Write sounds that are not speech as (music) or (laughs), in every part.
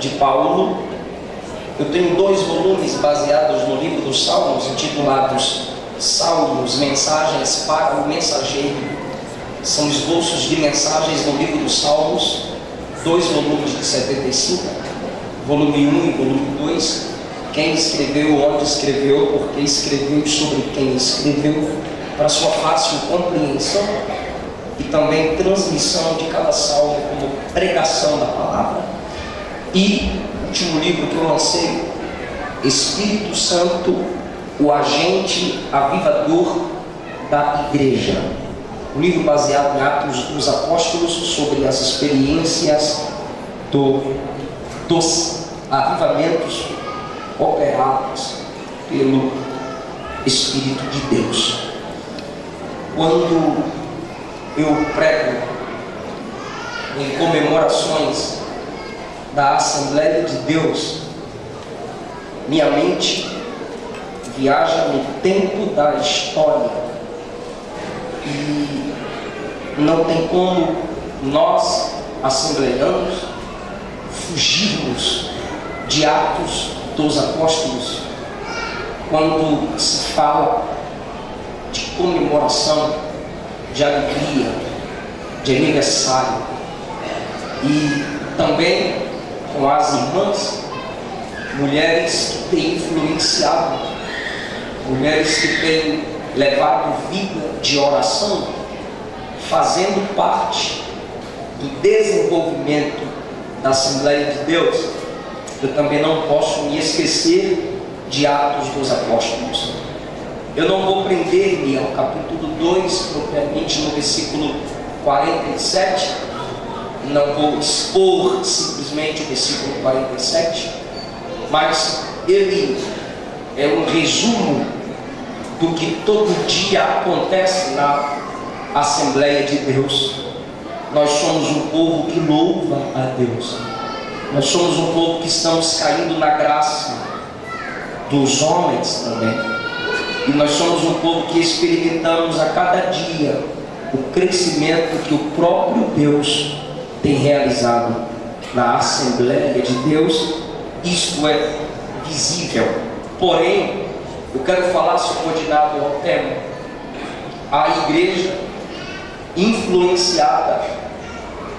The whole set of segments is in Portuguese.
de Paulo. Eu tenho dois volumes baseados no livro dos Salmos, intitulados Salmos, Mensagens para o Mensageiro são esboços de mensagens no livro dos Salmos, dois volumes de 75, volume 1 e volume 2. Quem escreveu, onde escreveu, porque escreveu sobre quem escreveu, para sua fácil compreensão e também transmissão de cada salmo como pregação da palavra. E último livro que eu lancei, Espírito Santo, o agente avivador da igreja um livro baseado em Atos dos Apóstolos sobre as experiências do, dos avivamentos operados pelo Espírito de Deus. Quando eu prego em comemorações da Assembleia de Deus, minha mente viaja no tempo da história. E não tem como nós, assembleanos, fugirmos de Atos dos Apóstolos quando se fala de comemoração, de alegria, de aniversário. E também com as irmãs, mulheres que têm influenciado, mulheres que têm levado vida de oração, fazendo parte do desenvolvimento da Assembleia de Deus, eu também não posso me esquecer de Atos dos Apóstolos. Eu não vou prender-me ao capítulo 2, propriamente no versículo 47, não vou expor simplesmente o versículo 47, mas ele é um resumo do que todo dia acontece na Assembleia de Deus. Nós somos um povo que louva a Deus. Nós somos um povo que estamos caindo na graça dos homens também. E nós somos um povo que experimentamos a cada dia o crescimento que o próprio Deus tem realizado na Assembleia de Deus. Isto é visível. Porém, eu quero falar subordinado ao tema. A igreja influenciada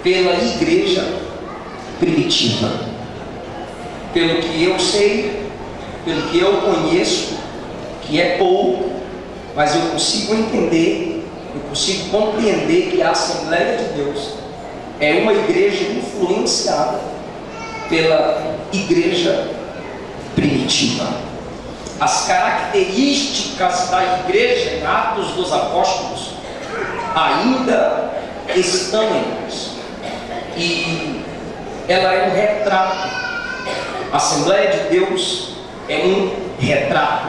pela igreja primitiva. Pelo que eu sei, pelo que eu conheço, que é pouco, mas eu consigo entender, eu consigo compreender que a Assembleia de Deus é uma igreja influenciada pela igreja primitiva as características da igreja em Atos dos Apóstolos ainda estão em nós. E ela é um retrato. A Assembleia de Deus é um retrato.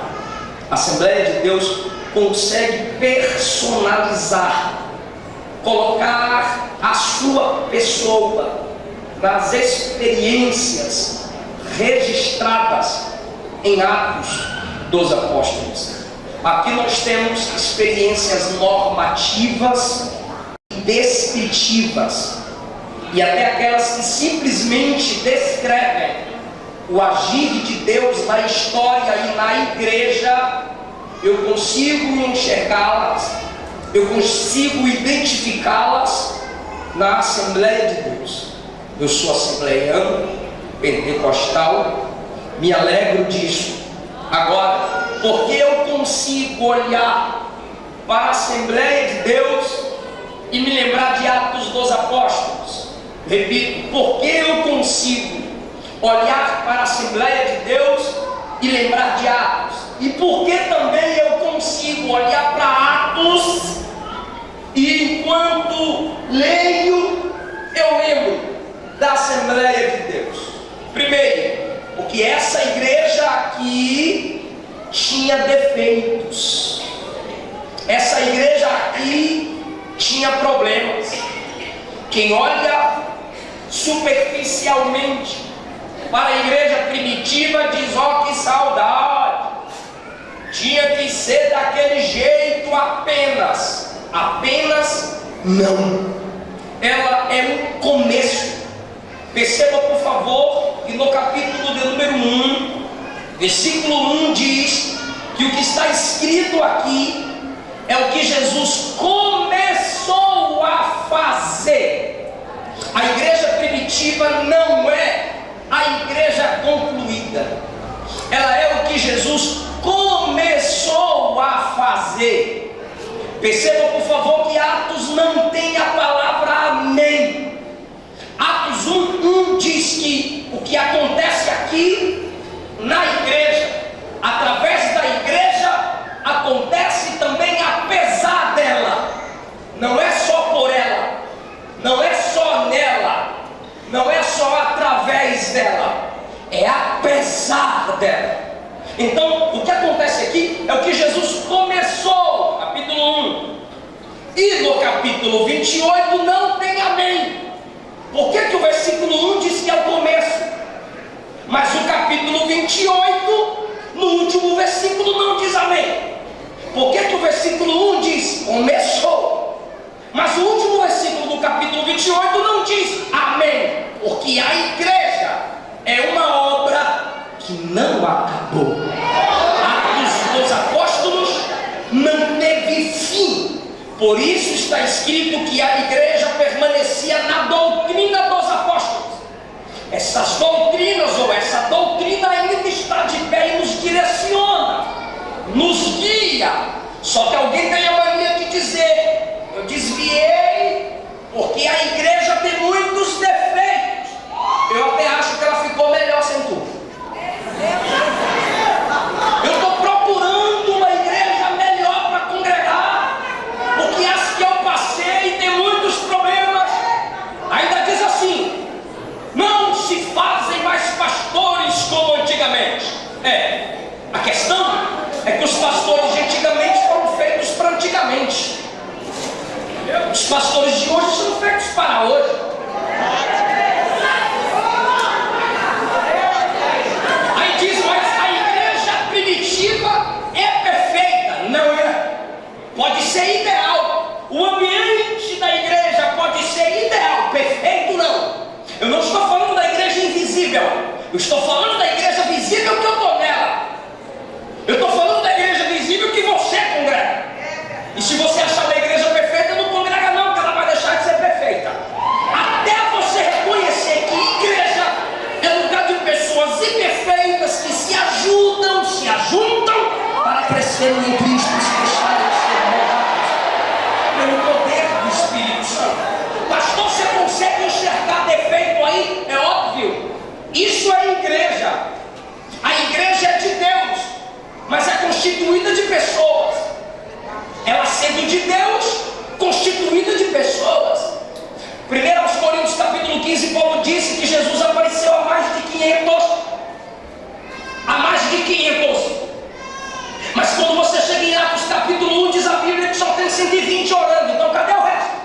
A Assembleia de Deus consegue personalizar, colocar a sua pessoa nas experiências registradas em Atos dos apóstolos. Aqui nós temos experiências normativas e descritivas, e até aquelas que simplesmente descrevem o agir de Deus na história e na igreja, eu consigo enxergá-las, eu consigo identificá-las na Assembleia de Deus. Eu sou assembleiano, pentecostal, me alegro disso, Agora, porque eu consigo olhar para a Assembleia de Deus e me lembrar de Atos dos Apóstolos, Repito, porque eu consigo olhar para a Assembleia de Deus e lembrar de Atos? E porque também eu consigo olhar para Atos e enquanto leio, eu lembro da Assembleia de Deus? Primeiro, porque essa igreja aqui tinha defeitos. Essa igreja aqui tinha problemas. Quem olha superficialmente para a igreja primitiva diz: ó, oh, que saudade! Tinha que ser daquele jeito apenas. Apenas não. Ela é um começo. Perceba, por favor, que no capítulo de número 1, versículo 1 diz que o que está escrito aqui é o que Jesus começou a fazer. A igreja primitiva não é a igreja concluída, ela é o que Jesus começou a fazer. Perceba, por favor, que Atos não tem a palavra amém. Atos 1, 1 diz que o que acontece aqui na igreja, através da igreja, acontece também apesar dela. Não é só por ela, não é só nela, não é só através dela, é apesar dela. Então, o que acontece aqui é o que Jesus começou, capítulo 1. E no capítulo 28 não tem amém. Por que, que o versículo 1 diz que é o começo? Mas o capítulo 28, no último versículo, não diz amém. Por que, que o versículo 1 diz começou? Mas o último versículo do capítulo 28 não diz amém. Porque a igreja é uma obra que não acabou. Atos dos Apóstolos não teve fim. Por isso está escrito que a igreja permanecia na doutrina dos apóstolos. Essas doutrinas ou essa doutrina ainda está de pé e nos direciona, nos guia. Só que alguém tem a mania de dizer: eu desviei, porque a igreja tem muitos defeitos. Eu até acho que ela ficou melhor sem tu. Eu estou procurando uma igreja melhor para congregar, porque as que eu passei tem muitos problemas. Ainda diz assim: não se fazem mais pastores como antigamente. É, a questão é que os pastores de antigamente foram feitos para antigamente. Os pastores de hoje são feitos para hoje. pode ser ideal, o ambiente da igreja pode ser ideal, perfeito não. Eu não estou falando da igreja invisível, eu estou falando da igreja visível que eu estou nela. Eu estou falando da igreja visível que você congrega. E se você achar da igreja perfeita, não congrega não, porque ela vai deixar de ser perfeita. Até você reconhecer que igreja é lugar de pessoas imperfeitas que se ajudam, se ajuntam crescerem em Cristo. Isso é igreja. A igreja é de Deus, mas é constituída de pessoas. Ela sendo de Deus, constituída de pessoas. 1 Coríntios capítulo 15, Paulo disse que Jesus apareceu a mais de 500. A mais de 500. Mas quando você chega em Atos capítulo 1, diz a Bíblia que só tem 120 orando. Então cadê o resto?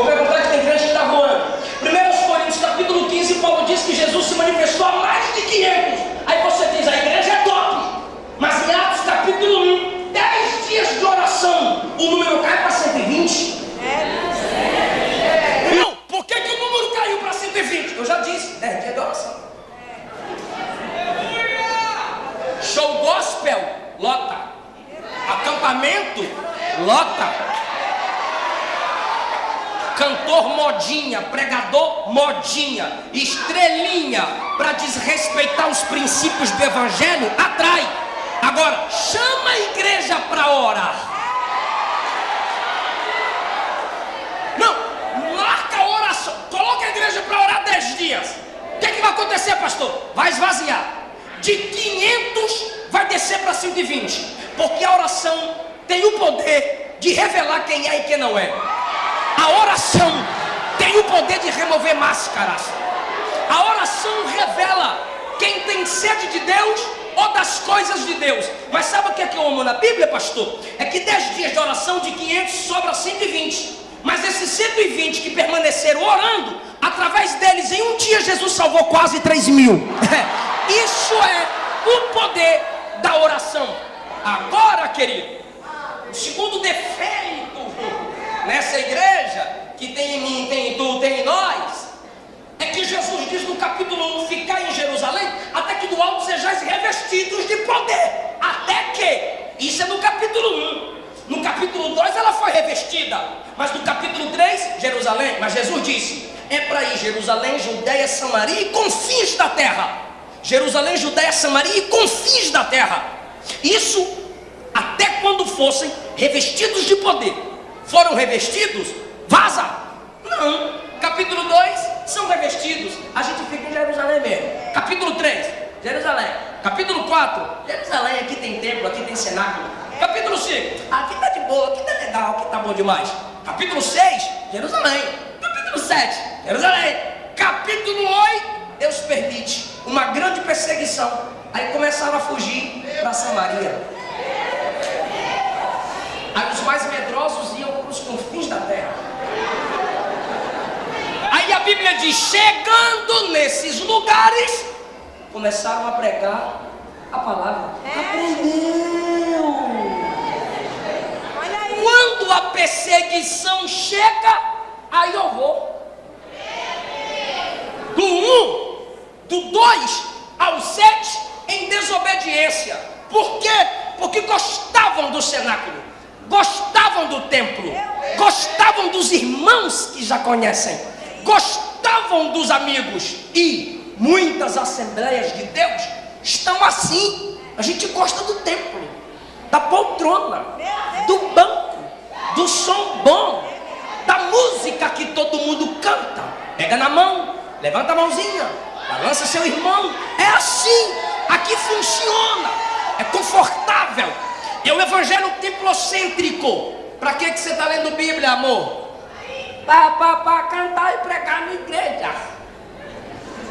Vou perguntar que tem crente que está voando. 1 Coríntios capítulo 15, Paulo diz que Jesus se manifestou a mais de 500. Aí você diz, a igreja é top. Mas em Atos capítulo 1, 10 dias de oração, o número cai para 120. Não, por que, que o número caiu para 120? Eu já disse, 10 dias de oração. Show gospel, lota. Acampamento, lota cantor modinha, pregador modinha, estrelinha, para desrespeitar os princípios do evangelho, atrai. Agora, chama a igreja para orar. Não, marca a oração, coloca a igreja para orar 10 dias. O que, é que vai acontecer, pastor? Vai esvaziar. De 500 vai descer para 120, porque a oração tem o poder de revelar quem é e quem não é. A oração tem o poder de remover máscaras. A oração revela quem tem sede de Deus ou das coisas de Deus. Mas sabe o que é que eu amo na Bíblia, pastor? É que 10 dias de oração de 500 sobra 120. Mas esses 120 que permaneceram orando, através deles, em um dia Jesus salvou quase 3 mil. (laughs) Isso é o poder da oração. Agora, querido, o segundo defeito nessa igreja, que tem em mim, tem em tu, tem em nós, é que Jesus diz no capítulo 1: ficar em Jerusalém, até que do alto sejais revestidos de poder. Até que, isso é no capítulo 1. No capítulo 2 ela foi revestida, mas no capítulo 3, Jerusalém, mas Jesus disse: é para ir Jerusalém, Judéia, Samaria e confins da terra. Jerusalém, Judéia, Samaria e confins da terra. Isso até quando fossem revestidos de poder. Foram revestidos? Vaza! Não. Capítulo 2, são revestidos. A gente fica em Jerusalém mesmo. Capítulo 3, Jerusalém. Capítulo 4, Jerusalém, aqui tem templo, aqui tem cenáculo. Capítulo 5, aqui tá de boa, aqui tá legal, aqui tá bom demais. Capítulo 6, Jerusalém. Capítulo 7, Jerusalém. Capítulo 8, Deus permite uma grande perseguição. Aí começaram a fugir para Samaria. Aí os mais medrosos iam para os confins da terra. Aí a Bíblia diz: chegando nesses lugares, começaram a pregar a palavra. Aprendeu. Quando a perseguição chega, aí eu vou. Do 1, do 2 ao 7, em desobediência. Por quê? Porque gostavam do cenáculo, gostavam do templo, gostavam dos irmãos que já conhecem, gostavam dos amigos e muitas assembleias de Deus estão assim. A gente gosta do templo, da poltrona, do banco, do som bom, da música que todo mundo canta. Pega na mão, levanta a mãozinha, balança seu irmão. É assim, aqui funciona, é confortável. É o evangelho templocêntrico. Para que, que você está lendo Bíblia, amor? Para cantar e pregar na igreja.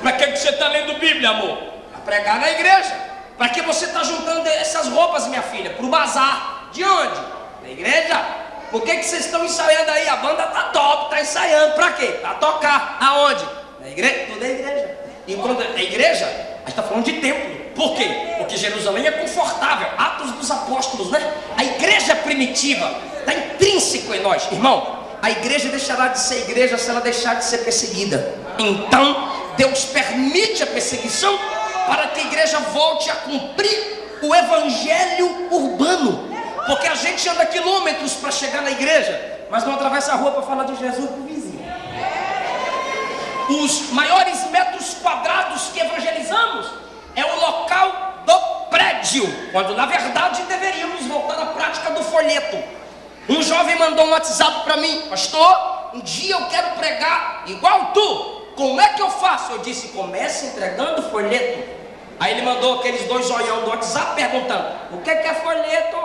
Para que, que você está lendo Bíblia, amor? Para pregar na igreja. Para que você está juntando essas roupas, minha filha? Para o bazar. De onde? Na igreja. Por que, que vocês estão ensaiando aí? A banda tá top, tá ensaiando. Para quê? Para tocar. Aonde? Na igreja. Tudo é igreja. Enquanto é igreja, a gente está falando de templo. Por quê? Porque Jerusalém é confortável. Atos dos apóstolos, né? A igreja primitiva está intrínseco em nós. Irmão, a igreja deixará de ser igreja se ela deixar de ser perseguida. Então, Deus permite a perseguição para que a igreja volte a cumprir o evangelho urbano. Porque a gente anda quilômetros para chegar na igreja, mas não atravessa a rua para falar de Jesus para o vizinho. Os maiores metros quadrados que evangelizamos é o local do prédio, quando na verdade deveríamos voltar à prática do folheto. Um jovem mandou um WhatsApp para mim, pastor, um dia eu quero pregar igual tu. Como é que eu faço? Eu disse, comece entregando folheto. Aí ele mandou aqueles dois olhão do WhatsApp perguntando: O que é folheto?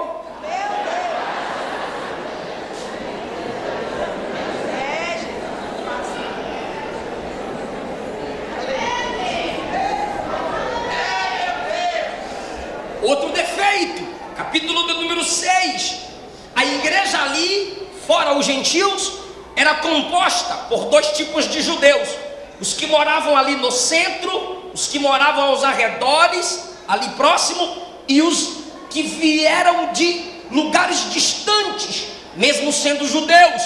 Outro defeito, capítulo número 6. A igreja ali, fora os gentios, era composta por dois tipos de judeus: os que moravam ali no centro, os que moravam aos arredores, ali próximo, e os que vieram de lugares distantes, mesmo sendo judeus,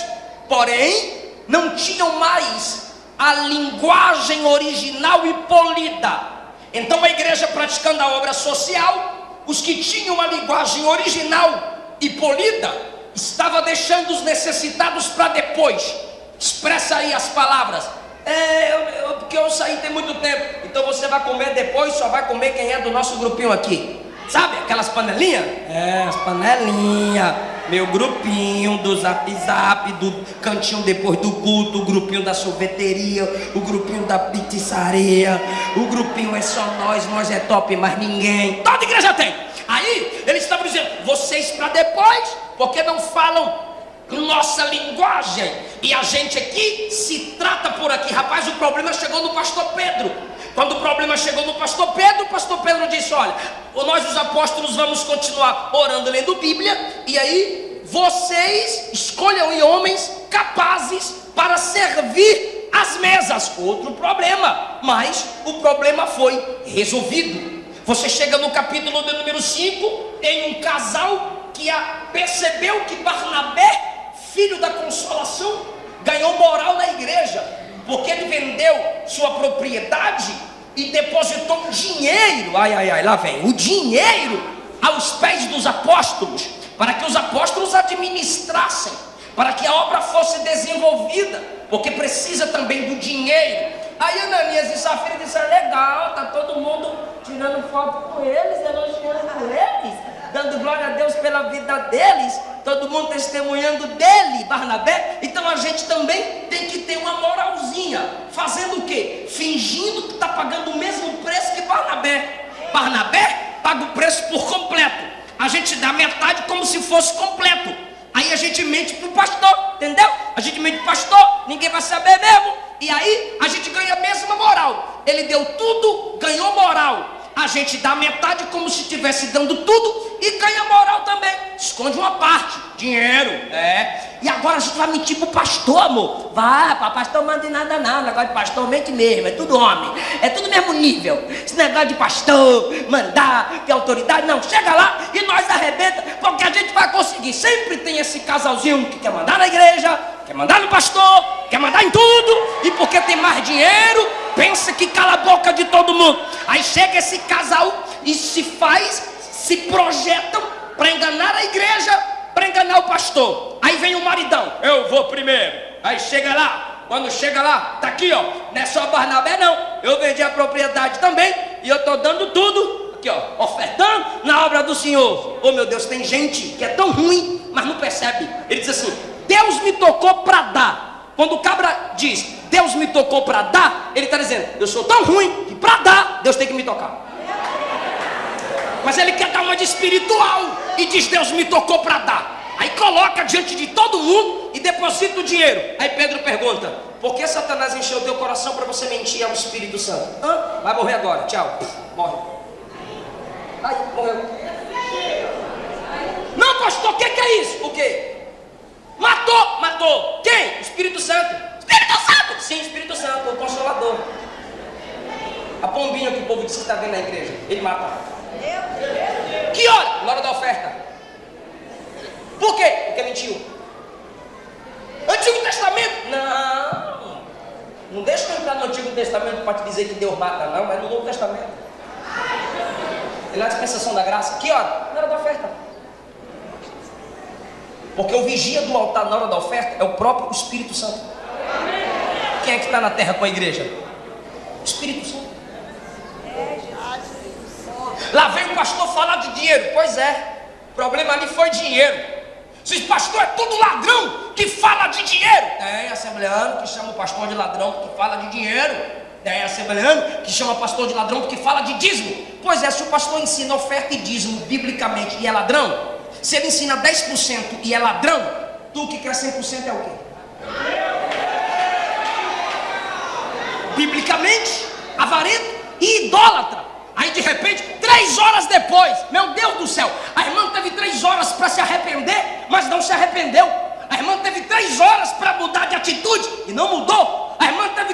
porém não tinham mais a linguagem original e polida. Então a igreja praticando a obra social os que tinham a linguagem original e polida, estava deixando os necessitados para depois. Expressa aí as palavras. É, eu, eu, porque eu saí tem muito tempo. Então você vai comer depois, só vai comer quem é do nosso grupinho aqui. Sabe aquelas panelinhas? É, as panelinhas. Meu grupinho do zap zap, do cantinho depois do culto, o grupinho da sorveteria, o grupinho da pizzaria, o grupinho é só nós, nós é top, mas ninguém. Toda igreja tem. Aí eles estavam dizendo, vocês para depois, porque não falam nossa linguagem. E a gente aqui se trata por aqui. Rapaz, o problema chegou no pastor Pedro. Quando o problema chegou no pastor Pedro, o pastor Pedro disse: Olha, nós os apóstolos vamos continuar orando, lendo Bíblia, e aí vocês escolham homens capazes para servir as mesas. Outro problema, mas o problema foi resolvido. Você chega no capítulo número 5, tem um casal que percebeu que Barnabé filho da consolação, ganhou moral na igreja, porque ele vendeu sua propriedade e depositou dinheiro, ai, ai, ai, lá vem, o dinheiro aos pés dos apóstolos, para que os apóstolos administrassem, para que a obra fosse desenvolvida, porque precisa também do dinheiro. Aí Ananias e Safira disseram: legal, tá todo mundo tirando foto com eles, elogiando eles dando glória a Deus pela vida deles, todo mundo testemunhando dele, Barnabé. Então a gente também tem que ter uma moralzinha, fazendo o quê? Fingindo que está pagando o mesmo preço que Barnabé. Barnabé paga o preço por completo. A gente dá metade como se fosse completo. Aí a gente mente para o pastor, entendeu? A gente mente para o pastor, ninguém vai saber mesmo. E aí a gente ganha a mesma moral. Ele deu tudo, ganhou moral a gente dá metade como se estivesse dando tudo e ganha moral também. Esconde uma parte, dinheiro, é. E agora a gente vai mentir pro pastor, amor. Vai, para pastor manda em nada não. Negócio de pastor mente mesmo, é tudo homem. É tudo mesmo nível. Esse negócio de pastor, mandar, ter autoridade, não. Chega lá e nós arrebenta, porque a gente vai conseguir. Sempre tem esse casalzinho que quer mandar na igreja, quer mandar no pastor, quer mandar em tudo, e porque tem mais dinheiro, pensa que cala a boca de todo mundo. Aí chega esse casal e se faz, se projetam para enganar a igreja, para enganar o pastor. Aí vem o maridão, eu vou primeiro. Aí chega lá, quando chega lá, tá aqui ó, não é só Barnabé não, eu vendi a propriedade também e eu tô dando tudo, aqui ó, ofertando na obra do Senhor. Oh meu Deus, tem gente que é tão ruim, mas não percebe. Ele diz assim: Deus me tocou para dar. Quando o cabra diz, Deus me tocou para dar, ele está dizendo, eu sou tão ruim que para dar, Deus tem que me tocar. Mas ele quer dar uma de espiritual e diz, Deus me tocou para dar. Aí coloca diante de todo mundo e deposita o dinheiro. Aí Pedro pergunta: Por que Satanás encheu teu coração para você mentir ao Espírito Santo? Hã? Vai morrer agora, tchau. Morre. Aí, morreu. Não, pastor, o que, que é isso? O quê? Matou, matou. Quem? Espírito Santo. Espírito Santo! Sim, Espírito Santo, o Consolador. A pombinha que o povo diz que está vendo na igreja. Ele mata. Que hora? Na hora da oferta. Por quê? Porque mentiu. Antigo Testamento? Não. Não deixa eu entrar no Antigo Testamento para te dizer que Deus mata, não, mas no Novo Testamento. Ele é a dispensação da graça. Que hora? Na hora da oferta. Porque o vigia do altar na hora da oferta é o próprio Espírito Santo. Quem é que está na terra com a igreja? O Espírito Santo. Lá vem o pastor falar de dinheiro. Pois é, o problema ali foi dinheiro. Se pastor é tudo ladrão que fala de dinheiro. Tem assembleano que chama o pastor de ladrão porque fala de dinheiro. Tem assembleano que chama o pastor de ladrão porque fala de dízimo. Pois é, se o pastor ensina oferta e dízimo biblicamente e é ladrão, se ele ensina 10% e é ladrão, tu que quer 100% é o quê? Biblicamente, avarento e idólatra. Aí de repente, três horas depois, meu Deus do céu, a irmã teve três horas para se arrepender, mas não se arrependeu. A irmã teve três horas para mudar de atitude e não mudou. A irmã teve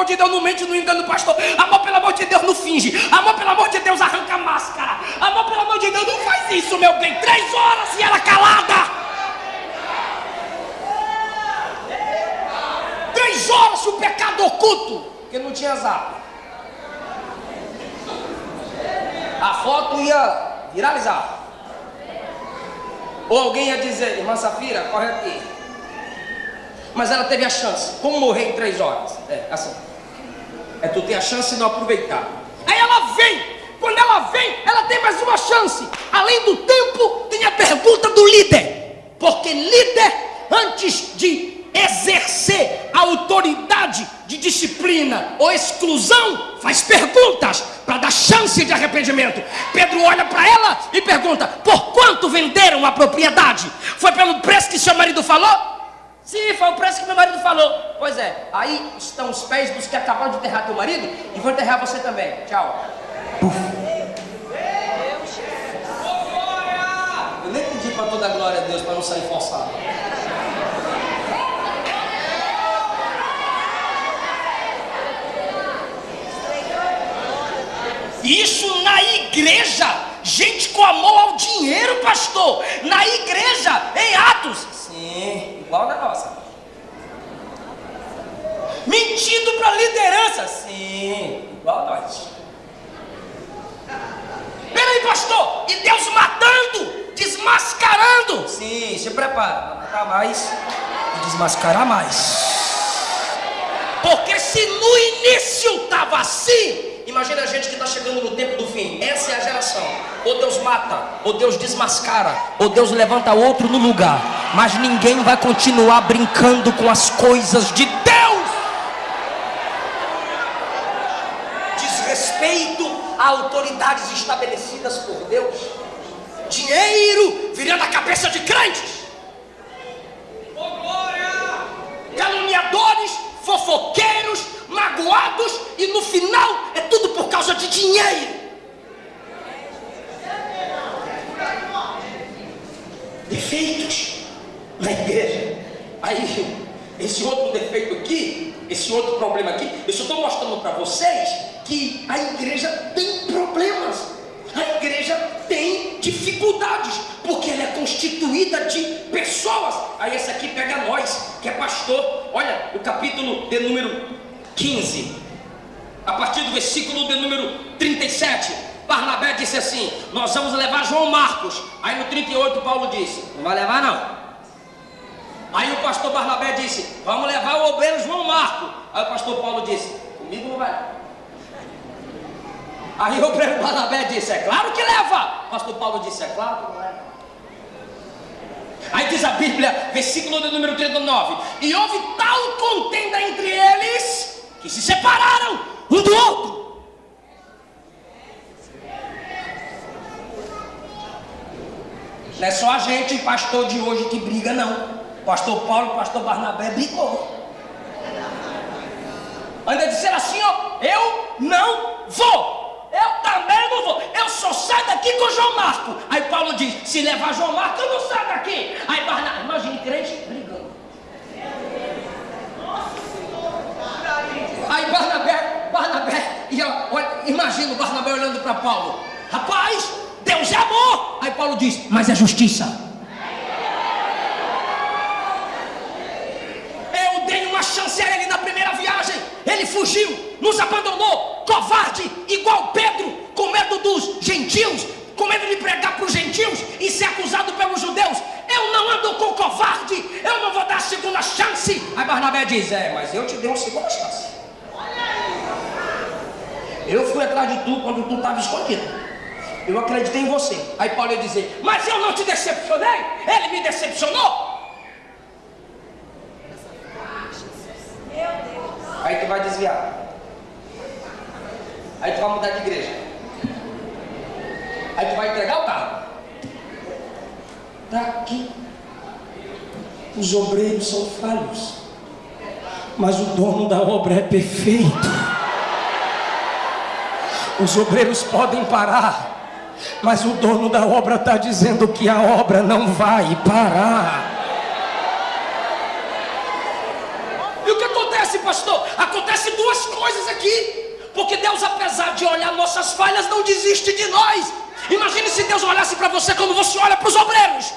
Amor, de Deus, não mente, não engana o pastor. Amor, pelo amor de Deus, não finge. Amor, pelo amor de Deus, arranca a máscara. Amor, pelo amor de Deus, não faz isso, meu bem. Três horas e ela calada. Três horas o pecado oculto, porque não tinha zap. A foto ia viralizar. Ou alguém ia dizer, irmã Safira, corre aqui. Mas ela teve a chance. Como morrer em três horas? É assim. É tu ter a chance de não aproveitar. Aí ela vem quando ela vem, ela tem mais uma chance. Além do tempo, tem a pergunta do líder. Porque líder, antes de exercer a autoridade de disciplina ou exclusão, faz perguntas para dar chance de arrependimento. Pedro olha para ela e pergunta: Por quanto venderam a propriedade? Foi pelo preço que seu marido falou? Sim, foi o preço que meu marido falou. Pois é, aí estão os pés dos que acabaram de enterrar teu marido e vão enterrar você também. Tchau. Eu nem pedi para toda a glória a Deus para não sair forçado. Isso na igreja. Gente com amor ao dinheiro, pastor. Na igreja, em Atos. Sim, igual na nossa. Mentindo para a liderança. Sim, igual a nós. Peraí, pastor. E Deus matando, desmascarando. Sim, se prepara para matar mais e desmascarar mais. Porque se no início estava assim, Imagina a gente que está chegando no tempo do fim. Essa é a geração. Ou Deus mata, ou Deus desmascara, ou Deus levanta outro no lugar. Mas ninguém vai continuar brincando com as coisas de Deus. Desrespeito a autoridades estabelecidas por Deus. Dinheiro virando a cabeça de crentes. Caluniadores, fofoqueiros, magoados e no final é tudo por causa de dinheiro. Defeitos na igreja. Aí, esse outro defeito aqui, esse outro problema aqui, eu só estou mostrando para vocês que a igreja tem problemas. A igreja tem dificuldades, porque ela é constituída de pessoas. Aí esse aqui pega nós, que é pastor. Olha, o capítulo de número 15, a partir do versículo de número 37, Barnabé disse assim: Nós vamos levar João Marcos. Aí no 38, Paulo disse: Não vai levar, não. Aí o pastor Barnabé disse: Vamos levar o obreiro João Marcos. Aí o pastor Paulo disse: Comigo não vai. Aí o obreiro Barnabé disse: É claro que leva. O pastor Paulo disse: É claro que não leva. Aí diz a Bíblia, versículo de número 39: E houve tal contenda entre eles que se separaram um do outro. Não é só a gente, pastor de hoje, que briga, não. Pastor Paulo, pastor Barnabé brigou. Ainda disseram assim, ó, eu não vou. Eu também não vou. Eu só saio daqui com João Marco. Aí Paulo diz: se levar João Marco, eu não saio daqui. Aí Barnabé, imagine crente Aí Barnabé, Barnabé, e olha, imagina o Barnabé olhando para Paulo. Rapaz, Deus é amor. Aí Paulo diz, mas é justiça. Eu dei uma chance a ele na primeira viagem. Ele fugiu, nos abandonou, covarde, igual Pedro, com medo dos gentios, com medo de pregar para os gentios e ser acusado pelos judeus. Eu não ando com covarde, eu não vou dar segunda chance. Aí Barnabé diz: É, mas eu te dei uma segunda chance. Eu fui atrás de tu quando tu estava escondido. Eu acreditei em você. Aí Paulo ia dizer: Mas eu não te decepcionei. Ele me decepcionou. Aí tu vai desviar. Aí tu vai mudar de igreja. Aí tu vai entregar o carro. Está aqui. Os obreiros são falhos. Mas o dono da obra é perfeito. Os obreiros podem parar, mas o dono da obra está dizendo que a obra não vai parar. E o que acontece, pastor? Acontece duas coisas aqui. Porque Deus, apesar de olhar nossas falhas, não desiste de nós. Imagine se Deus olhasse para você como você olha para os obreiros.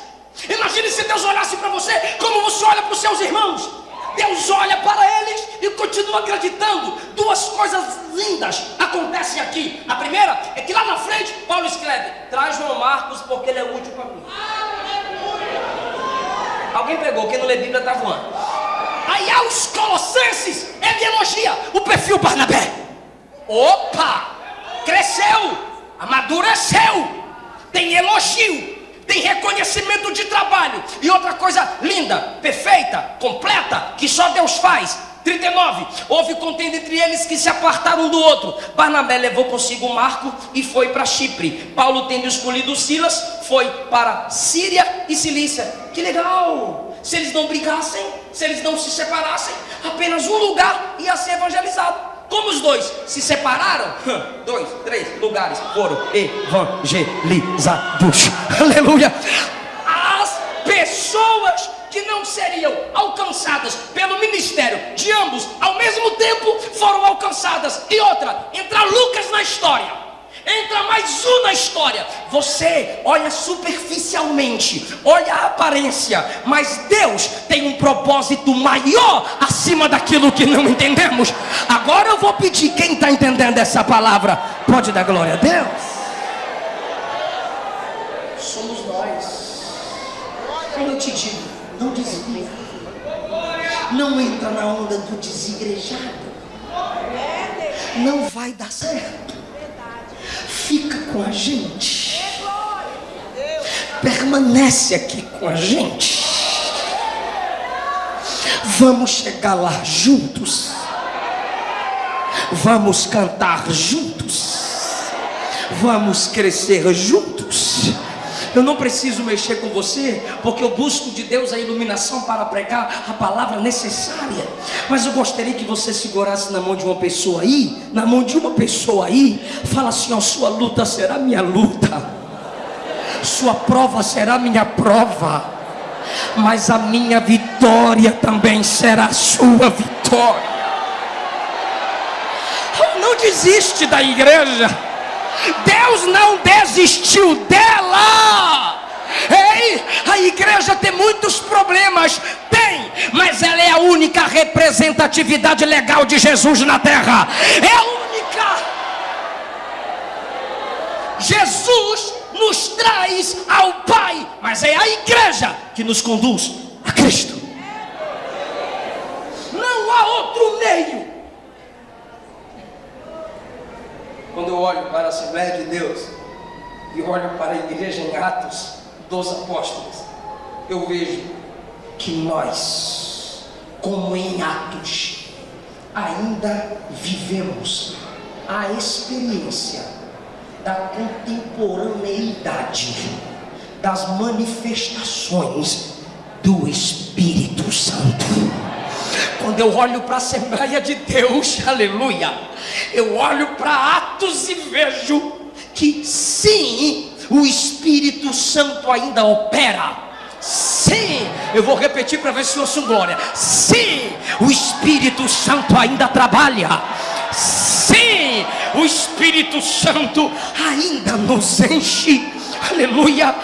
Imagine se Deus olhasse para você como você olha para os seus irmãos. Deus olha para eles e continua acreditando. Duas coisas lindas acontecem aqui. A primeira é que lá na frente, Paulo escreve: Traz João Marcos porque ele é útil para mim. Alguém pegou, quem não lê Bíblia está voando. Aí aos Colossenses, ele elogia o perfil Barnabé. Opa! Cresceu! amadureceu, tem elogio, tem reconhecimento de trabalho e outra coisa linda, perfeita, completa, que só Deus faz. 39. Houve contenda entre eles que se apartaram um do outro. Barnabé levou consigo Marco e foi para Chipre. Paulo, tendo escolhido Silas, foi para Síria e Cilícia. Que legal! Se eles não brigassem, se eles não se separassem, apenas um lugar ia ser evangelizado. Como os dois se separaram, dois, três lugares foram evangelizados. (laughs) Aleluia! As pessoas que não seriam alcançadas pelo ministério de ambos ao mesmo tempo foram alcançadas. E outra, entra Lucas na história. Entra mais um na história. Você olha superficialmente, olha a aparência, mas Deus tem um propósito maior acima daquilo que não entendemos. Agora eu vou pedir quem está entendendo essa palavra, pode dar glória a Deus. Somos nós. Como eu te digo, não desvia. Não entra na onda do desigrejado. Não vai dar certo fica com a gente, permanece aqui com a gente. Vamos chegar lá juntos, vamos cantar juntos, vamos crescer juntos. Eu não preciso mexer com você, porque eu busco de Deus a iluminação para pregar a palavra necessária. Mas eu gostaria que você segurasse na mão de uma pessoa aí, na mão de uma pessoa aí, fala assim: ó, sua luta será minha luta, sua prova será minha prova, mas a minha vitória também será sua vitória. Não desiste da igreja. Deus não desistiu dela. Ei, a igreja tem muitos problemas, tem, mas ela é a única representatividade legal de Jesus na terra. É a única. Jesus nos traz ao Pai, mas é a igreja que nos conduz a Cristo. Não há outro meio. Quando eu olho para a Assembleia de Deus e olho para a igreja em Atos dos Apóstolos, eu vejo que nós, como em Atos, ainda vivemos a experiência da contemporaneidade das manifestações do Espírito Santo. Quando eu olho para a Assembleia de Deus, (laughs) aleluia, eu olho para Atos e vejo que sim, o Espírito Santo ainda opera. Sim, eu vou repetir para ver se ouço glória. Sim, o Espírito Santo ainda trabalha. Sim, o Espírito Santo ainda nos enche. Aleluia.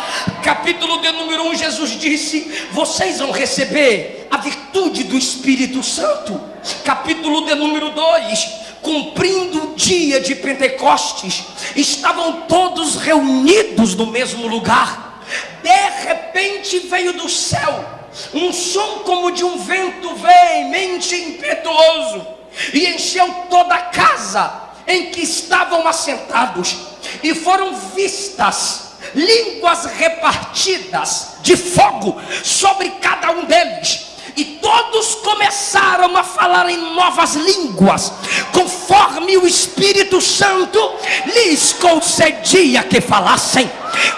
Capítulo de número 1, Jesus disse: Vocês vão receber a virtude do Espírito Santo. Capítulo de número 2 cumprindo o dia de Pentecostes, estavam todos reunidos no mesmo lugar. De repente veio do céu um som como de um vento veemente e impetuoso, e encheu toda a casa em que estavam assentados, e foram vistas línguas repartidas de fogo sobre cada um deles e todos começaram a falar em novas línguas, conforme o Espírito Santo lhes concedia que falassem.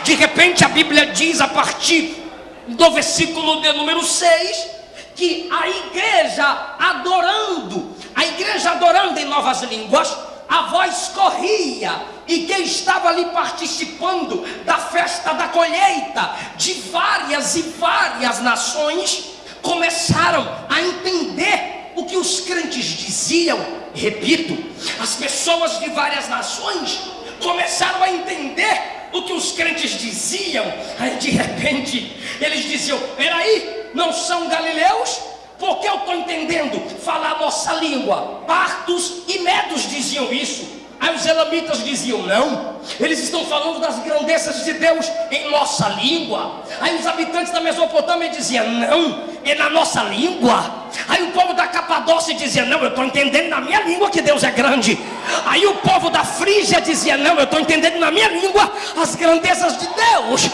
De repente a Bíblia diz a partir do versículo de número 6 que a igreja adorando, a igreja adorando em novas línguas, a voz corria e quem estava ali participando da festa da colheita de várias e várias nações começaram a entender o que os crentes diziam. Repito, as pessoas de várias nações começaram a entender o que os crentes diziam. Aí de repente eles diziam: peraí, não são galileus? Porque eu estou entendendo falar a nossa língua. Partos e medos diziam isso. Aí os elamitas diziam: Não, eles estão falando das grandezas de Deus em nossa língua. Aí os habitantes da Mesopotâmia diziam: Não, é na nossa língua. Aí o povo da Capadócia dizia: Não, eu estou entendendo na minha língua que Deus é grande. Aí o povo da Frígia dizia: Não, eu estou entendendo na minha língua as grandezas de Deus.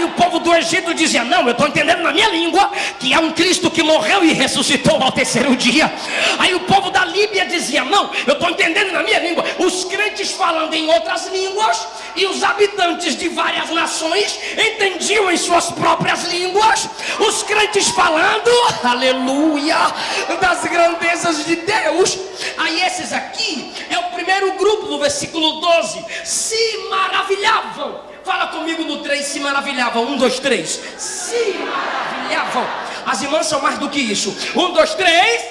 Aí o povo do Egito dizia: Não, eu estou entendendo na minha língua que há um Cristo que morreu e ressuscitou ao terceiro dia. Aí o povo da Líbia dizia: Não, eu estou entendendo na minha língua. Os crentes falando em outras línguas e os habitantes de várias nações entendiam em suas próprias línguas. Os crentes falando, aleluia, das grandezas de Deus. Aí esses aqui é o primeiro grupo do versículo 12. Se maravilhavam. Fala comigo no 3, se maravilhavam. Um, dois, três. Se maravilhavam. As irmãs são mais do que isso. Um, dois, três.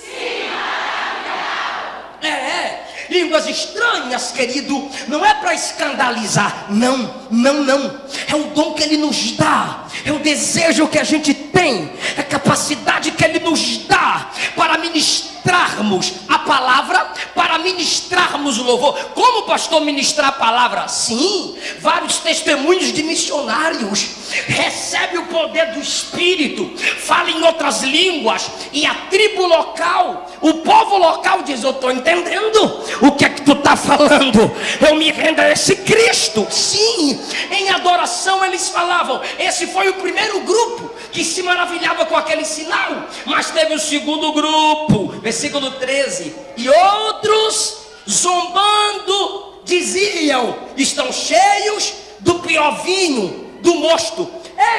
Se maravilhavam. É, é línguas estranhas, querido, não é para escandalizar, não, não, não. É o dom que Ele nos dá, é o desejo que a gente tem, é a capacidade que Ele nos dá para ministrarmos a palavra, para ministrarmos o louvor. Como pastor ministrar a palavra? Sim, vários testemunhos de missionários. Recebe o poder do Espírito, fala em outras línguas, e a tribo local, o povo local diz: Eu estou entendendo o que é que tu está falando? Eu me rendo a esse Cristo. Sim, em adoração eles falavam. Esse foi o primeiro grupo que se maravilhava com aquele sinal. Mas teve o segundo grupo, versículo 13. E outros, zombando, diziam: Estão cheios do pior vinho, do mosto.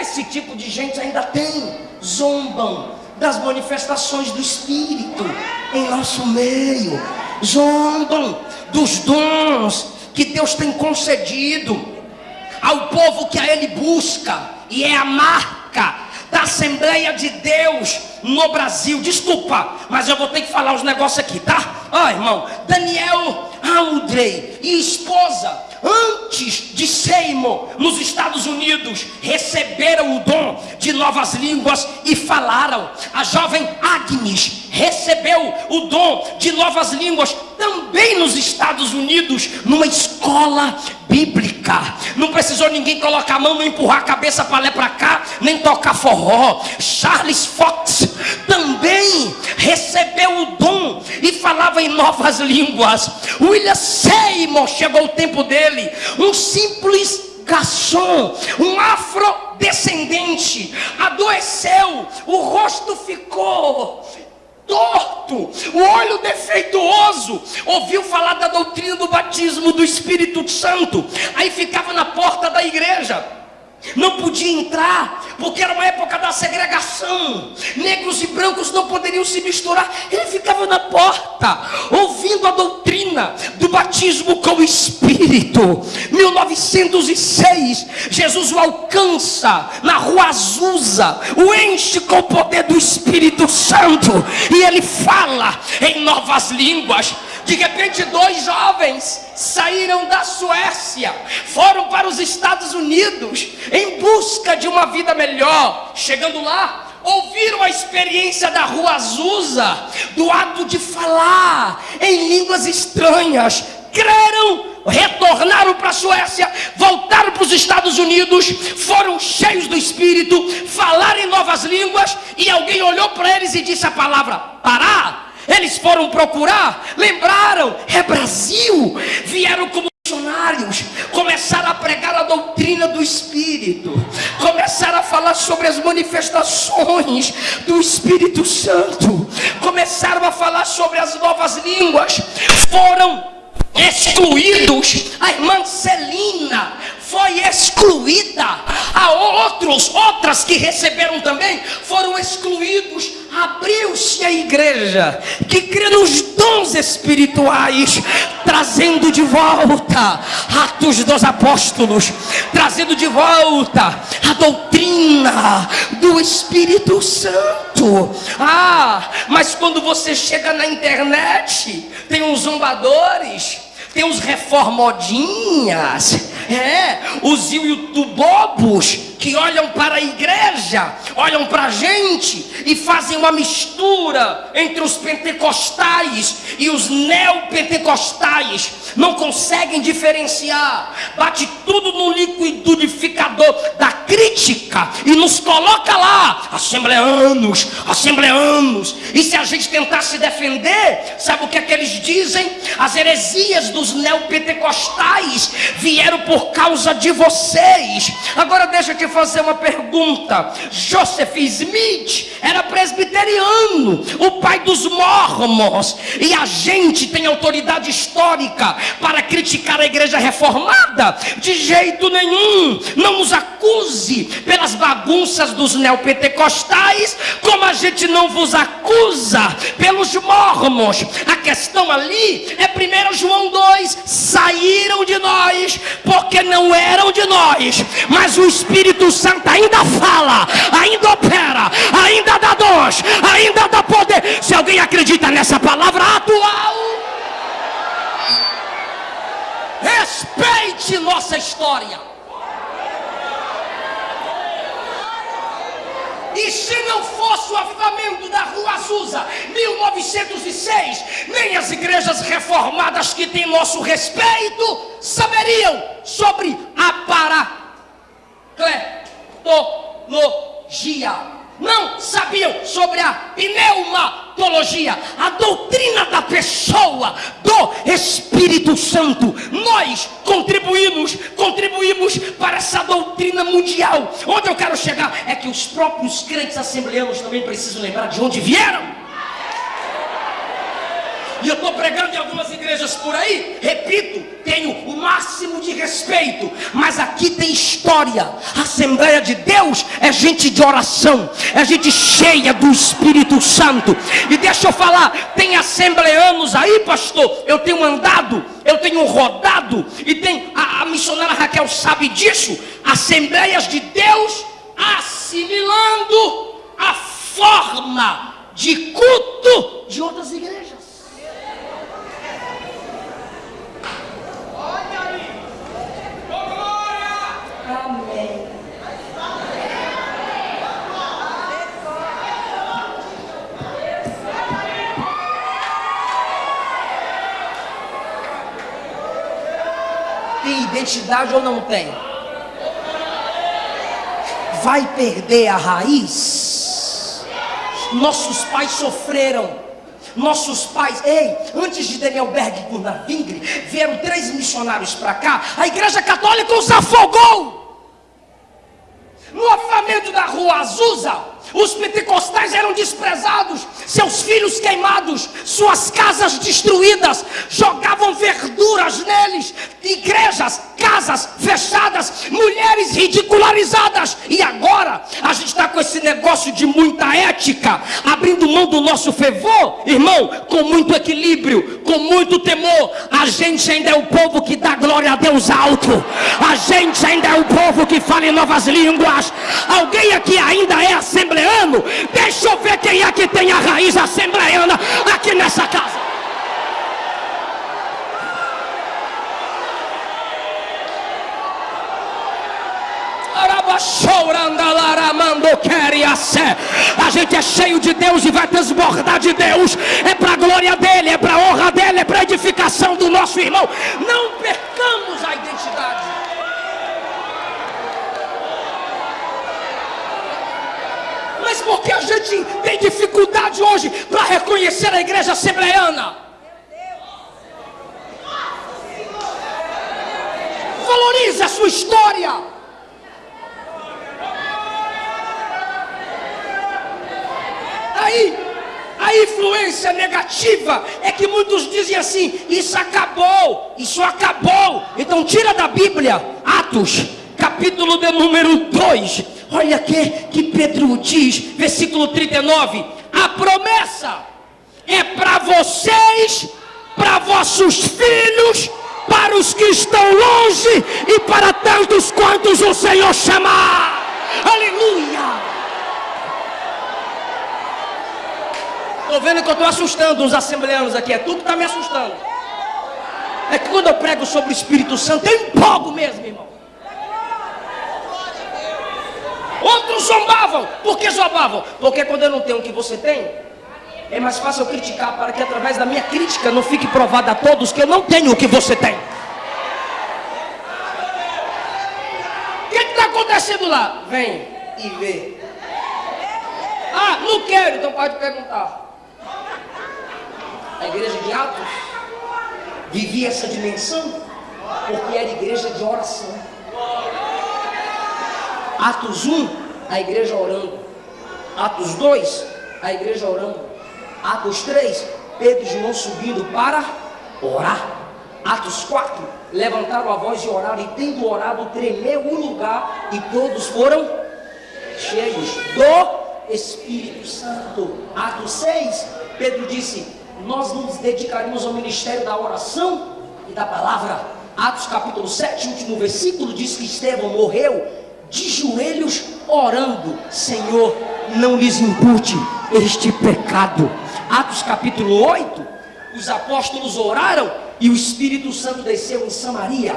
Esse tipo de gente ainda tem. Zombam das manifestações do Espírito em nosso meio zombam dos dons que Deus tem concedido ao povo que a Ele busca, e é a marca da Assembleia de Deus no Brasil. Desculpa, mas eu vou ter que falar os negócios aqui, tá? Oh, irmão, Daniel Aldrey e esposa antes de Seymour, nos Estados Unidos, receberam o dom de novas línguas e falaram. A jovem Agnes recebeu o dom de novas línguas também nos Estados Unidos, numa escola bíblica. Não precisou ninguém colocar a mão, não empurrar a cabeça para lá para cá, nem tocar forró. Charles Fox também recebeu o dom e falava em novas línguas. William Seymour chegou o tempo dele, um simples garçom, um afrodescendente, adoeceu, o rosto ficou torto, o olho defeituoso, ouviu falar da doutrina do batismo do Espírito Santo, aí ficava na porta da igreja não podia entrar, porque era uma época da segregação. Negros e brancos não poderiam se misturar. Ele ficava na porta, ouvindo a doutrina do batismo com o Espírito. 1906, Jesus o alcança na rua Azusa, o enche com o poder do Espírito Santo, e ele fala em novas línguas. De repente, dois jovens saíram da Suécia, foram para os Estados Unidos em busca de uma vida melhor. Chegando lá, ouviram a experiência da rua Azusa, do ato de falar em línguas estranhas, creram, retornaram para a Suécia, voltaram para os Estados Unidos, foram cheios do Espírito, falaram em novas línguas, e alguém olhou para eles e disse a palavra: parar eles foram procurar, lembraram, é Brasil. Vieram como missionários, começaram a pregar a doutrina do Espírito, começaram a falar sobre as manifestações do Espírito Santo, começaram a falar sobre as novas línguas, foram excluídos. A irmã Celina foi excluída. Há outros, outras que receberam também, foram excluídos. Abriu-se a igreja que crê nos dons espirituais, trazendo de volta Atos dos Apóstolos, trazendo de volta a doutrina do Espírito Santo. Ah, mas quando você chega na internet, tem uns zombadores tem uns reformodinhas É, os youtubobos que olham para a igreja, olham para a gente e fazem uma mistura entre os pentecostais e os neopentecostais, não conseguem diferenciar, bate tudo no liquidificador da crítica e nos coloca lá, assembleanos, assembleanos, e se a gente tentar se defender, sabe o que é que eles dizem? As heresias dos neopentecostais vieram por causa de vocês. Agora deixa eu te fazer uma pergunta. Joseph Smith era presbiteriano, o pai dos mormons, e a gente tem autoridade histórica para criticar a igreja reformada? De jeito nenhum. Não nos acuse pelas bagunças dos neopentecostais, como a gente não vos acusa pelos mormons. A questão ali é 1 João 2: saíram de nós porque não eram de nós, mas o Espírito Santo ainda fala, ainda opera, ainda dá dons, ainda dá poder. Se alguém acredita nessa palavra atual, respeite nossa história. E se não fosse o avivamento da Rua Azusa, 1906, nem as igrejas reformadas que têm nosso respeito saberiam sobre a paracletologia não sabiam sobre a pneumatologia, a doutrina da pessoa do Espírito Santo. Nós contribuímos, contribuímos para essa doutrina mundial. Onde eu quero chegar é que os próprios crentes assembleanos também precisam lembrar de onde vieram. E eu estou pregando em algumas igrejas por aí, repito, tenho o máximo de respeito, mas aqui tem história. A Assembleia de Deus é gente de oração, é gente cheia do Espírito Santo. E deixa eu falar, tem assembleanos aí, pastor. Eu tenho andado, eu tenho rodado, e tem a, a missionária Raquel sabe disso. Assembleias de Deus assimilando a forma de culto de outras igrejas. Tem identidade ou não tem? Vai perder a raiz? Nossos pais sofreram nossos pais, ei, antes de Daniel Berg e Gunnar Vingre, vieram três missionários para cá, a igreja católica os afogou. No avamento da rua Azusa, os pentecostais eram desprezados, seus filhos queimados, suas casas destruídas, jogavam verduras neles, igrejas, casas fechadas, mulheres ridicularizadas. E agora a gente está com esse negócio de muita ética, abrindo mão do nosso fervor, irmão, com muito equilíbrio, com muito temor. A gente ainda é o povo que dá glória a Deus alto, a gente ainda é o povo que fala em novas línguas. Alguém aqui ainda é assembleano? Deixa eu ver quem é que tem a raiz assembleana aqui nessa casa. A gente é cheio de Deus e vai transbordar de Deus. É para a glória dele, é para a honra dele, é para a edificação do nosso irmão. Não percamos a identidade. Mas porque a gente tem dificuldade hoje para reconhecer a igreja assembleana? Valorize a sua história. Aí, a influência negativa é que muitos dizem assim: isso acabou, isso acabou. Então, tira da Bíblia, Atos, capítulo de número 2. Olha que, que Pedro diz, versículo 39: a promessa é para vocês, para vossos filhos, para os que estão longe e para tantos quantos o Senhor chamar. Aleluia! Estou vendo que eu estou assustando os assembleanos aqui. É tu que está me assustando. É que quando eu prego sobre o Espírito Santo, eu empolgo mesmo, irmão. Outros zombavam. Por que zombavam? Porque quando eu não tenho o que você tem, é mais fácil eu criticar para que através da minha crítica não fique provado a todos que eu não tenho o que você tem. O que está acontecendo lá? Vem e vê. Ah, não quero, então pode perguntar. A igreja de Atos vivia essa dimensão porque era igreja de oração. Atos 1, a igreja orando. Atos 2, a igreja orando. Atos 3, Pedro e João subindo para orar. Atos 4, levantaram a voz e oraram, e tendo orado, tremeu o lugar, e todos foram cheios do Espírito Santo. Atos 6, Pedro disse: Nós nos dedicaremos ao ministério da oração e da palavra. Atos capítulo 7, último versículo, diz que Estevão morreu de joelhos orando: Senhor, não lhes impute este pecado. Atos capítulo 8, os apóstolos oraram e o Espírito Santo desceu em Samaria.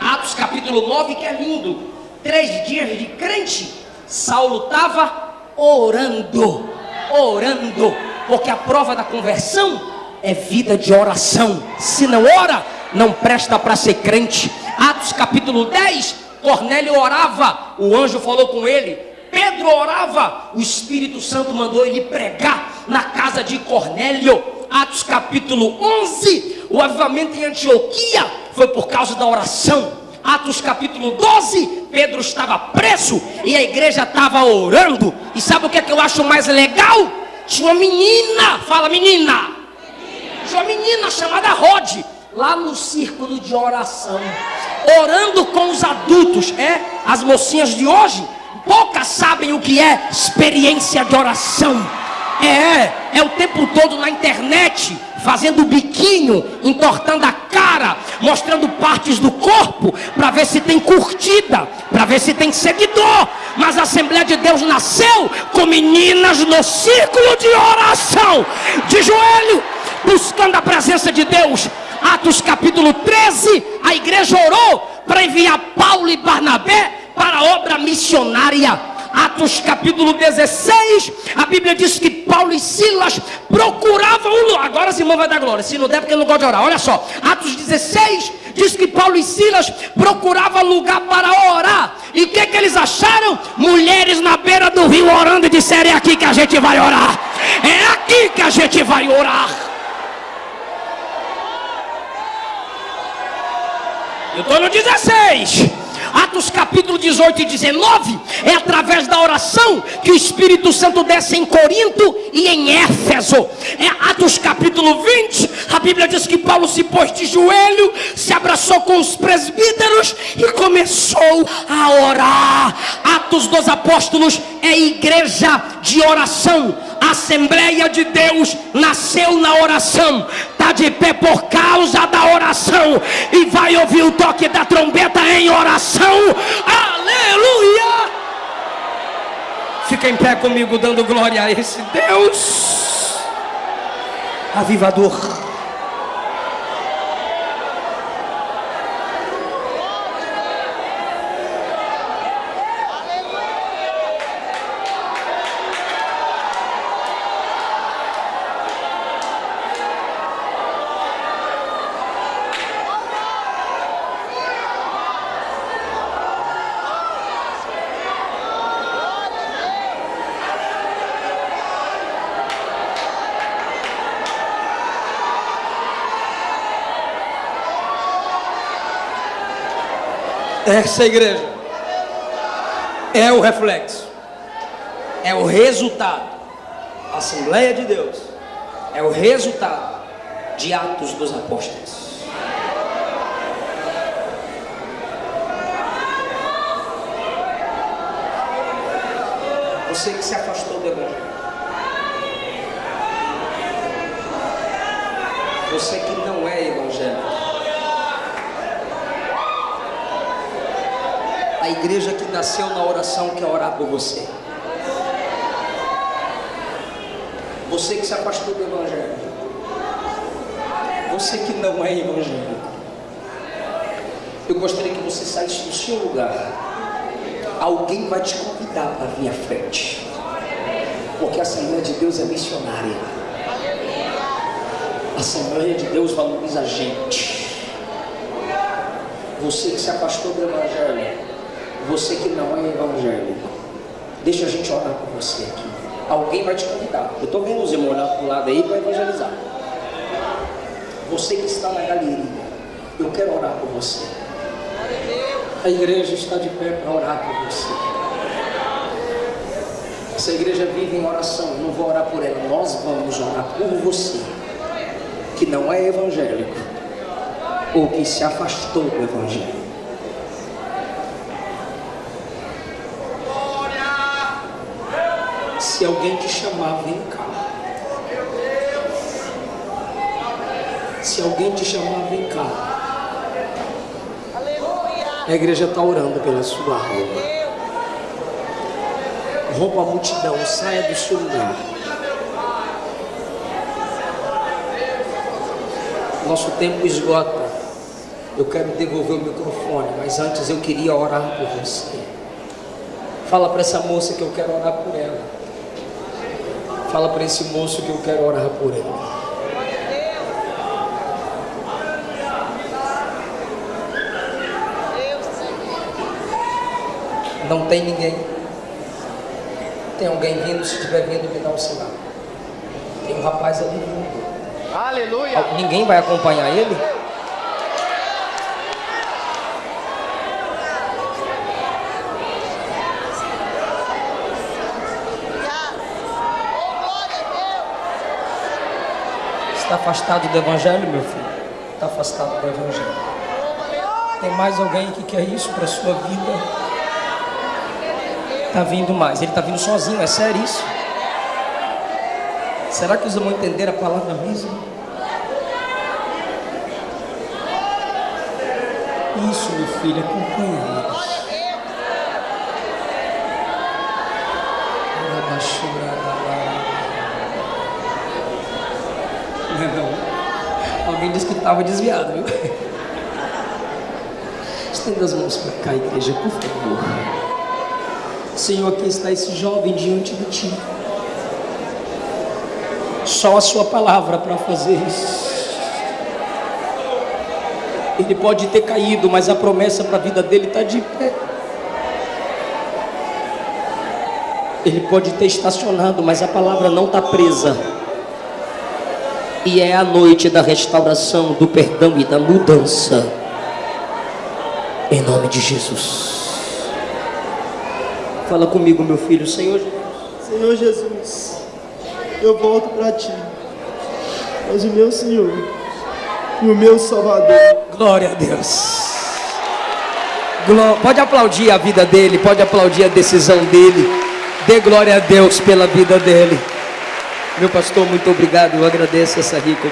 Atos capítulo 9, que é lindo, três dias de crente, Saulo estava orando, orando, porque a prova da conversão é vida de oração. Se não ora, não presta para ser crente. Atos capítulo 10, Cornélio orava, o anjo falou com ele. Pedro orava, o Espírito Santo mandou ele pregar na casa de Cornélio. Atos capítulo 11, o avivamento em Antioquia foi por causa da oração. Atos capítulo 12, Pedro estava preso e a igreja estava orando. E sabe o que, é que eu acho mais legal? Tinha uma menina, fala menina. Tinha uma menina chamada Rod, lá no círculo de oração orando com os adultos. É, as mocinhas de hoje, poucas sabem o que é experiência de oração. É, é o tempo todo na internet, fazendo biquinho, entortando a cara, mostrando partes do corpo, para ver se tem curtida, para ver se tem seguidor. Mas a Assembleia de Deus nasceu com meninas no círculo de oração, de joelho, buscando a presença de Deus, Atos capítulo 13, a igreja orou para enviar Paulo e Barnabé para a obra missionária. Atos capítulo 16, a Bíblia diz que Paulo e Silas procuravam um lugar. Agora Simão vai dar glória, se não der, porque não gosta de orar. Olha só, Atos 16 diz que Paulo e Silas procuravam lugar para orar. E o que, que eles acharam? Mulheres na beira do rio orando e disseram: É aqui que a gente vai orar. É aqui que a gente vai orar. Eu estou no 16. Atos capítulo 18 e 19 é através da oração que o Espírito Santo desce em Corinto e em Éfeso. É Atos capítulo 20, a Bíblia diz que Paulo se pôs de joelho, se abraçou com os presbíteros e começou a orar. Atos dos Apóstolos é igreja de oração. A Assembleia de Deus nasceu na oração, está de pé por causa da oração e vai ouvir o toque da trombeta em oração. Aleluia! Fica em pé comigo, dando glória a esse Deus avivador. Essa igreja é o reflexo, é o resultado. A Assembleia de Deus é o resultado de Atos dos Apóstolos. Você que se afastou do Evangelho. Você que não é evangélico. Igreja que nasceu na oração quer orar por você. Você que se afastou do Evangelho. Você que não é evangélico. Eu gostaria que você saísse do seu lugar. Alguém vai te convidar para vir à frente. Porque a Assembleia de Deus é missionária. A Assembleia de Deus valoriza a gente. Você que se afastou do Evangelho. Você que não é evangélico. Deixa a gente orar por você aqui. Alguém vai te convidar. Eu estou vendo os irmãos olhar para o lado aí para evangelizar. Você que está na galeria, eu quero orar por você. A igreja está de pé para orar por você. Essa igreja vive em oração, eu não vou orar por ela, nós vamos orar por você, que não é evangélico, ou que se afastou do evangelho. Se alguém te chamar, vem cá. Se alguém te chamar, vem cá. A igreja está orando pela sua alma. Rompa a multidão, saia do seu lugar. Nosso tempo esgota. Eu quero devolver o microfone, mas antes eu queria orar por você. Fala para essa moça que eu quero orar por ela. Fala para esse moço que eu quero orar por ele. Não tem ninguém. Tem alguém vindo, se estiver vindo, me dá um sinal. Tem um rapaz ali vindo. Aleluia. Ninguém vai acompanhar ele? Está afastado do Evangelho, meu filho? Está afastado do Evangelho. Tem mais alguém que quer isso para a sua vida? Está vindo mais. Ele está vindo sozinho, é sério isso? Será que os vão entender a palavra mesmo? Isso, meu filho, acompanha eles. Não, é não. Alguém disse que estava desviado, viu? Estenda as mãos para cá, igreja, por favor. Senhor, aqui está esse jovem diante de ti. Só a sua palavra para fazer isso. Ele pode ter caído, mas a promessa para a vida dele está de pé. Ele pode ter estacionado, mas a palavra não está presa. E é a noite da restauração, do perdão e da mudança. Em nome de Jesus. Fala comigo, meu filho, Senhor Jesus. Senhor Jesus, eu volto para ti. És o meu Senhor e o meu Salvador. Glória a Deus. Gló- Pode aplaudir a vida dele, pode aplaudir a decisão dele. Dê glória a Deus pela vida dele. Meu pastor, muito obrigado. Eu agradeço essa rica